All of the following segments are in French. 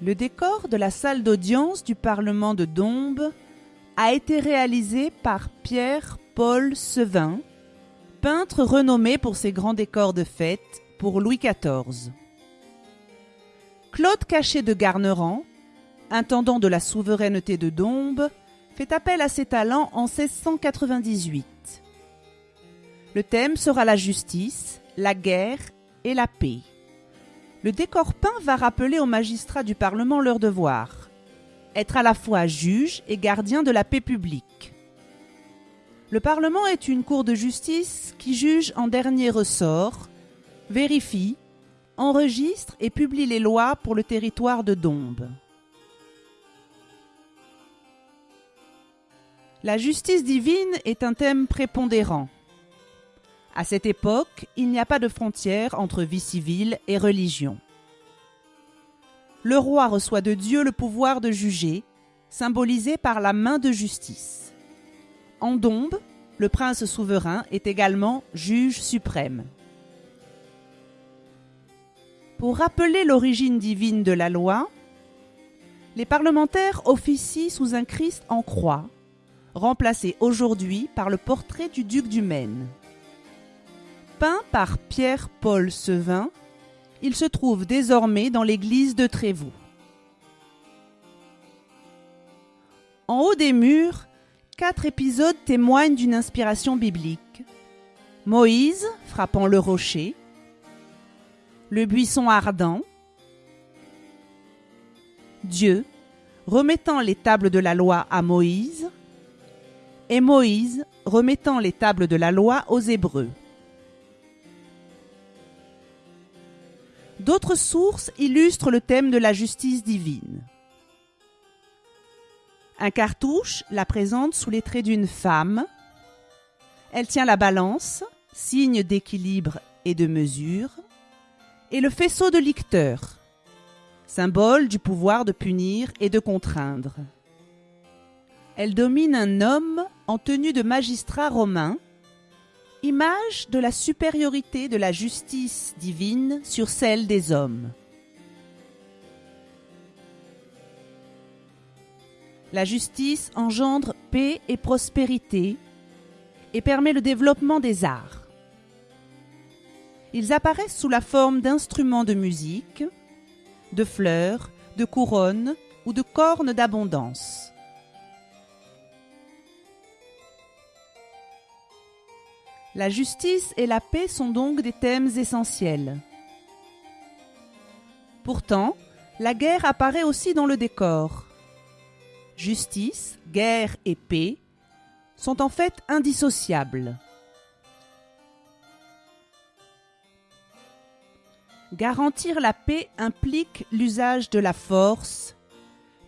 Le décor de la salle d'audience du Parlement de Dombes a été réalisé par Pierre-Paul Sevin, peintre renommé pour ses grands décors de fête pour Louis XIV. Claude Cachet de Garnerand, intendant de la souveraineté de Dombes, fait appel à ses talents en 1698. Le thème sera la justice, la guerre et la paix. Le décor peint va rappeler aux magistrats du Parlement leur devoir être à la fois juge et gardien de la paix publique. Le Parlement est une cour de justice qui juge en dernier ressort, vérifie, enregistre et publie les lois pour le territoire de Dombes. La justice divine est un thème prépondérant. À cette époque, il n'y a pas de frontière entre vie civile et religion. Le roi reçoit de Dieu le pouvoir de juger, symbolisé par la main de justice. En Dombes, le prince souverain est également juge suprême. Pour rappeler l'origine divine de la loi, les parlementaires officient sous un Christ en croix, remplacé aujourd'hui par le portrait du duc du Maine. Peint par Pierre-Paul Sevin, il se trouve désormais dans l'église de Trévoux. En haut des murs, quatre épisodes témoignent d'une inspiration biblique. Moïse frappant le rocher, le buisson ardent, Dieu remettant les tables de la loi à Moïse, et Moïse remettant les tables de la loi aux Hébreux. D'autres sources illustrent le thème de la justice divine. Un cartouche la présente sous les traits d'une femme. Elle tient la balance, signe d'équilibre et de mesure, et le faisceau de licteur, symbole du pouvoir de punir et de contraindre. Elle domine un homme en tenue de magistrat romain image de la supériorité de la justice divine sur celle des hommes. La justice engendre paix et prospérité et permet le développement des arts. Ils apparaissent sous la forme d'instruments de musique, de fleurs, de couronnes ou de cornes d'abondance. La justice et la paix sont donc des thèmes essentiels. Pourtant, la guerre apparaît aussi dans le décor. Justice, guerre et paix sont en fait indissociables. Garantir la paix implique l'usage de la force,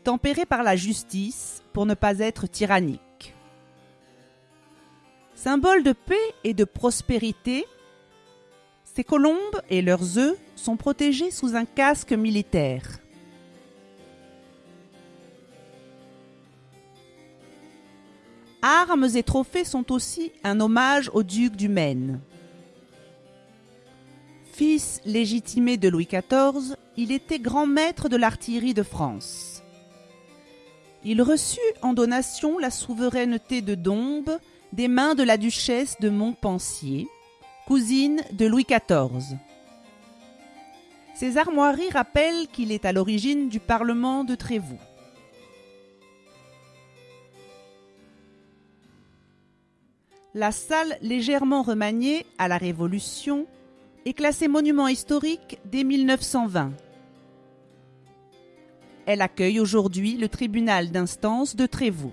tempérée par la justice pour ne pas être tyrannique. Symbole de paix et de prospérité, ces colombes et leurs œufs sont protégés sous un casque militaire. Armes et trophées sont aussi un hommage au duc du Maine. Fils légitimé de Louis XIV, il était grand maître de l'artillerie de France. Il reçut en donation la souveraineté de Dombes des mains de la duchesse de Montpensier, cousine de Louis XIV. Ces armoiries rappellent qu'il est à l'origine du Parlement de Trévoux. La salle légèrement remaniée à la Révolution est classée monument historique dès 1920. Elle accueille aujourd'hui le tribunal d'instance de Trévoux.